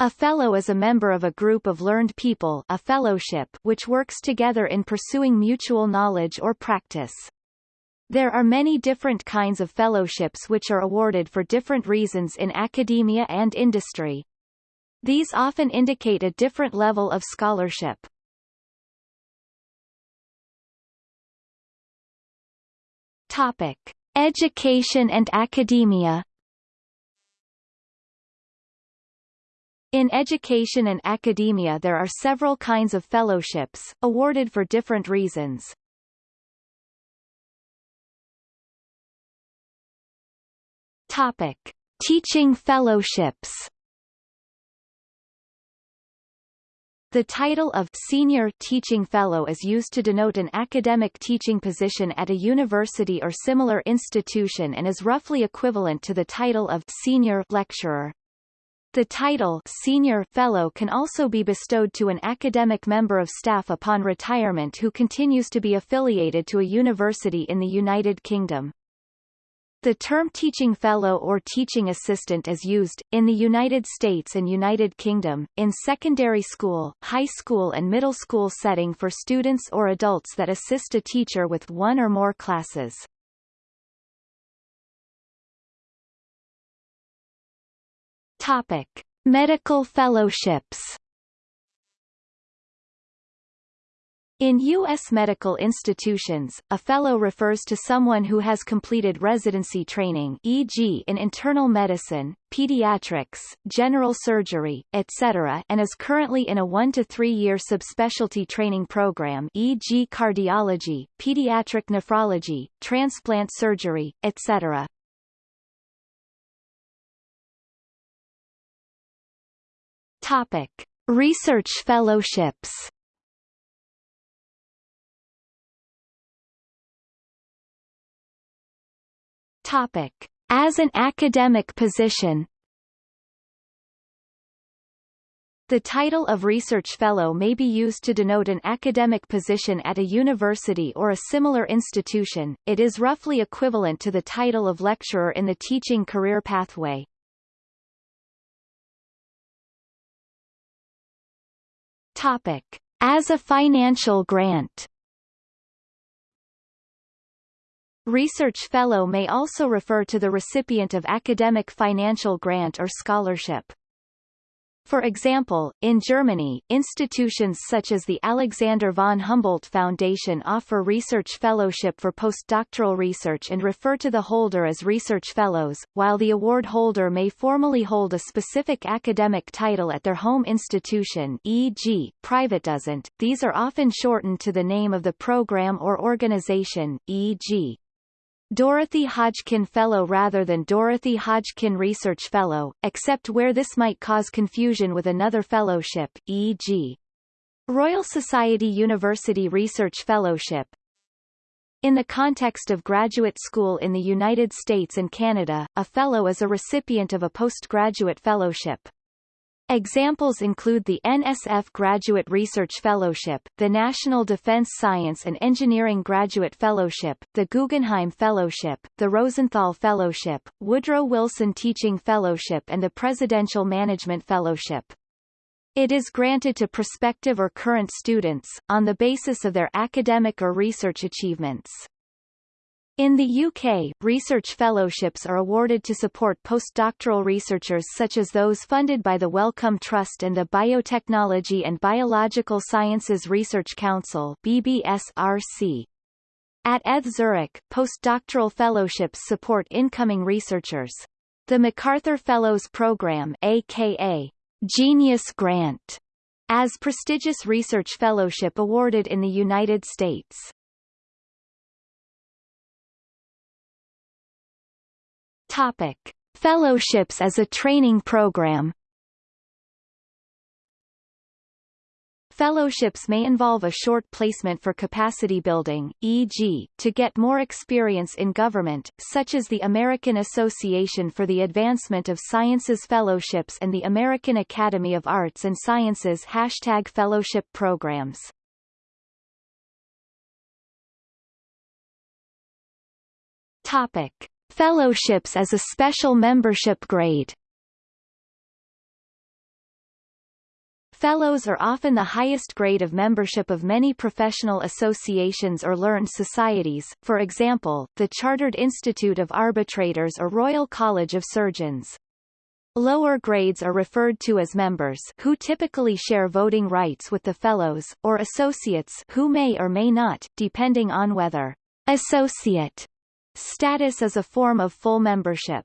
A fellow is a member of a group of learned people a fellowship which works together in pursuing mutual knowledge or practice. There are many different kinds of fellowships which are awarded for different reasons in academia and industry. These often indicate a different level of scholarship. Topic. Education and academia In education and academia there are several kinds of fellowships, awarded for different reasons. Topic. Teaching fellowships The title of Senior Teaching Fellow is used to denote an academic teaching position at a university or similar institution and is roughly equivalent to the title of Senior Lecturer. The title Senior Fellow can also be bestowed to an academic member of staff upon retirement who continues to be affiliated to a university in the United Kingdom. The term teaching fellow or teaching assistant is used, in the United States and United Kingdom, in secondary school, high school and middle school setting for students or adults that assist a teacher with one or more classes. Topic: Medical fellowships. In U.S. medical institutions, a fellow refers to someone who has completed residency training e.g. in internal medicine, pediatrics, general surgery, etc. and is currently in a one- to three-year subspecialty training program e.g. cardiology, pediatric nephrology, transplant surgery, etc. Topic: Research fellowships. Topic: As an academic position. The title of Research Fellow may be used to denote an academic position at a university or a similar institution, it is roughly equivalent to the title of lecturer in the teaching career pathway. Topic. As a financial grant Research Fellow may also refer to the recipient of academic financial grant or scholarship. For example, in Germany, institutions such as the Alexander von Humboldt Foundation offer research fellowship for postdoctoral research and refer to the holder as research fellows, while the award holder may formally hold a specific academic title at their home institution e.g., Privatdozent. These are often shortened to the name of the program or organization, e.g. Dorothy Hodgkin Fellow rather than Dorothy Hodgkin Research Fellow, except where this might cause confusion with another fellowship, e.g. Royal Society University Research Fellowship. In the context of graduate school in the United States and Canada, a fellow is a recipient of a postgraduate fellowship. Examples include the NSF Graduate Research Fellowship, the National Defense Science and Engineering Graduate Fellowship, the Guggenheim Fellowship, the Rosenthal Fellowship, Woodrow Wilson Teaching Fellowship and the Presidential Management Fellowship. It is granted to prospective or current students, on the basis of their academic or research achievements. In the UK, research fellowships are awarded to support postdoctoral researchers such as those funded by the Wellcome Trust and the Biotechnology and Biological Sciences Research Council BBSRC. At ETH Zurich, postdoctoral fellowships support incoming researchers. The MacArthur Fellows Program aka Genius Grant, as prestigious research fellowship awarded in the United States. Topic. Fellowships as a training program Fellowships may involve a short placement for capacity building, e.g., to get more experience in government, such as the American Association for the Advancement of Sciences Fellowships and the American Academy of Arts and Sciences hashtag fellowship programs. Topic. Fellowships as a special membership grade Fellows are often the highest grade of membership of many professional associations or learned societies, for example, the Chartered Institute of Arbitrators or Royal College of Surgeons. Lower grades are referred to as members who typically share voting rights with the fellows, or associates who may or may not, depending on whether associate status is a form of full membership.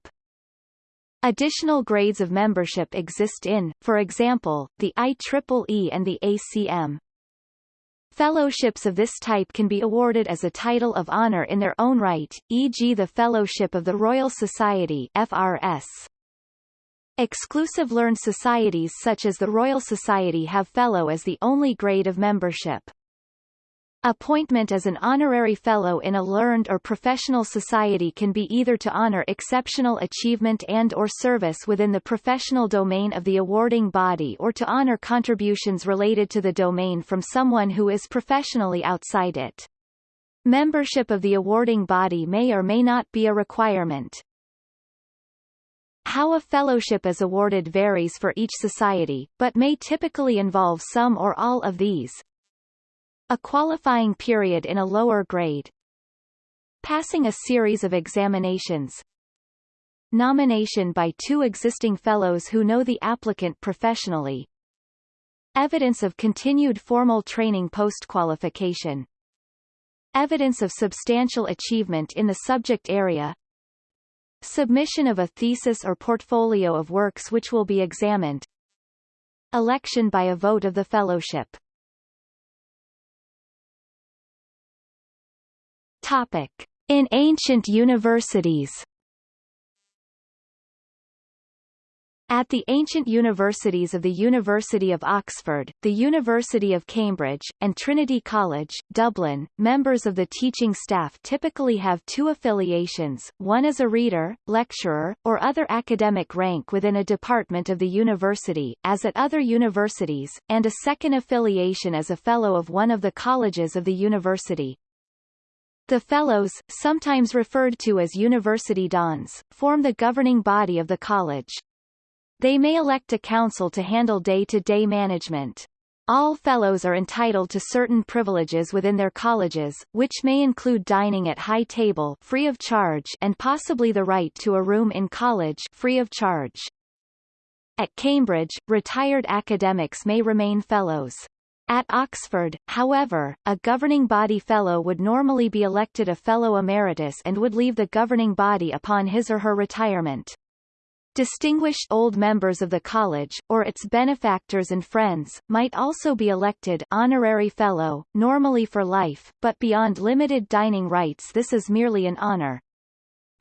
Additional grades of membership exist in, for example, the IEEE and the ACM. Fellowships of this type can be awarded as a title of honor in their own right, e.g. the Fellowship of the Royal Society FRS. Exclusive learned societies such as the Royal Society have Fellow as the only grade of membership. Appointment as an honorary fellow in a learned or professional society can be either to honor exceptional achievement and or service within the professional domain of the awarding body or to honor contributions related to the domain from someone who is professionally outside it. Membership of the awarding body may or may not be a requirement. How a fellowship is awarded varies for each society, but may typically involve some or all of these. A qualifying period in a lower grade. Passing a series of examinations. Nomination by two existing fellows who know the applicant professionally. Evidence of continued formal training post-qualification. Evidence of substantial achievement in the subject area. Submission of a thesis or portfolio of works which will be examined. Election by a vote of the fellowship. Topic. In ancient universities At the ancient universities of the University of Oxford, the University of Cambridge, and Trinity College, Dublin, members of the teaching staff typically have two affiliations, one as a reader, lecturer, or other academic rank within a department of the university, as at other universities, and a second affiliation as a fellow of one of the colleges of the university. The Fellows, sometimes referred to as University Dons, form the governing body of the college. They may elect a council to handle day-to-day -day management. All Fellows are entitled to certain privileges within their colleges, which may include dining at high table free of charge and possibly the right to a room in college free of charge. At Cambridge, retired academics may remain Fellows. At Oxford, however, a governing body fellow would normally be elected a fellow emeritus and would leave the governing body upon his or her retirement. Distinguished old members of the college, or its benefactors and friends, might also be elected honorary fellow, normally for life, but beyond limited dining rights this is merely an honor.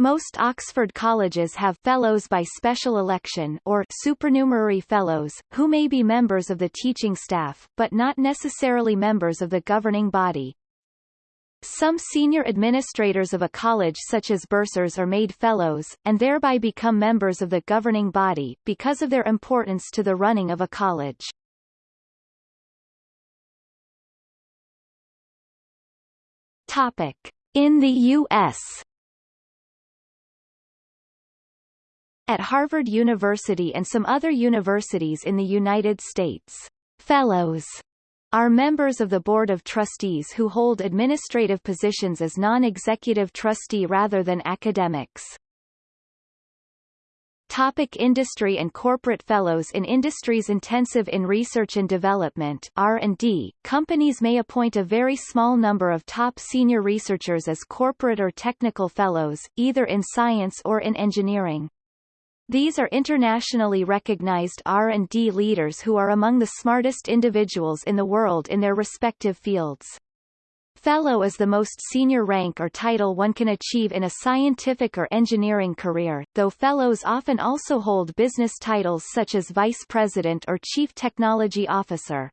Most Oxford colleges have fellows by special election or supernumerary fellows, who may be members of the teaching staff, but not necessarily members of the governing body. Some senior administrators of a college such as bursars are made fellows, and thereby become members of the governing body, because of their importance to the running of a college. Topic. In the U.S. At Harvard University and some other universities in the United States, fellows are members of the Board of Trustees who hold administrative positions as non-executive trustee rather than academics. Topic industry and corporate fellows In industries intensive in research and development R&D, companies may appoint a very small number of top senior researchers as corporate or technical fellows, either in science or in engineering. These are internationally recognized R&D leaders who are among the smartest individuals in the world in their respective fields. Fellow is the most senior rank or title one can achieve in a scientific or engineering career, though fellows often also hold business titles such as vice president or chief technology officer.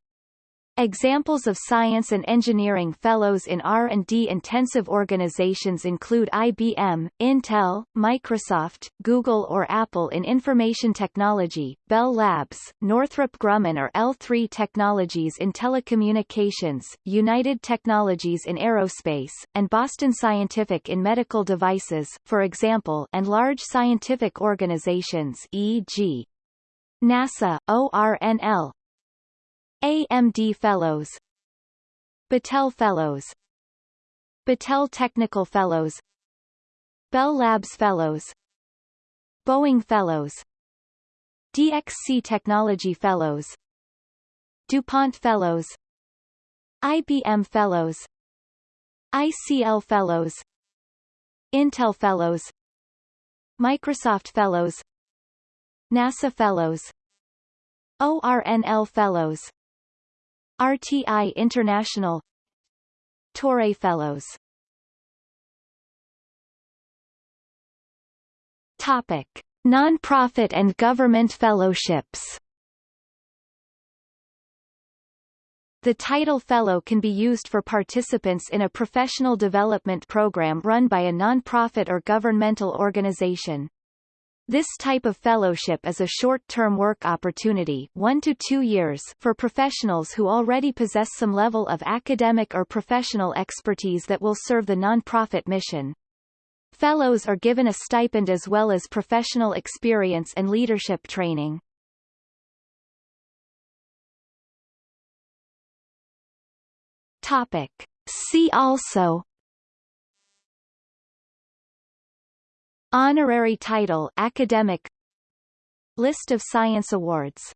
Examples of science and engineering fellows in R&D intensive organizations include IBM, Intel, Microsoft, Google or Apple in information technology, Bell Labs, Northrop Grumman or L3 Technologies in telecommunications, United Technologies in aerospace, and Boston Scientific in medical devices, for example, and large scientific organizations e.g. NASA, ORNL, AMD Fellows. Battelle Fellows. Battelle Technical Fellows. Bell Labs Fellows. Boeing Fellows. DXC Technology Fellows. DuPont Fellows. IBM Fellows. ICL Fellows. Intel Fellows. Microsoft Fellows. NASA Fellows. ORNL Fellows RTI International Torre Fellows Topic. Non-profit and government fellowships The title Fellow can be used for participants in a professional development program run by a non-profit or governmental organization. This type of fellowship is a short-term work opportunity one to two years for professionals who already possess some level of academic or professional expertise that will serve the non-profit mission. Fellows are given a stipend as well as professional experience and leadership training. Topic. See also Honorary title academic. List of science awards